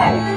Oh!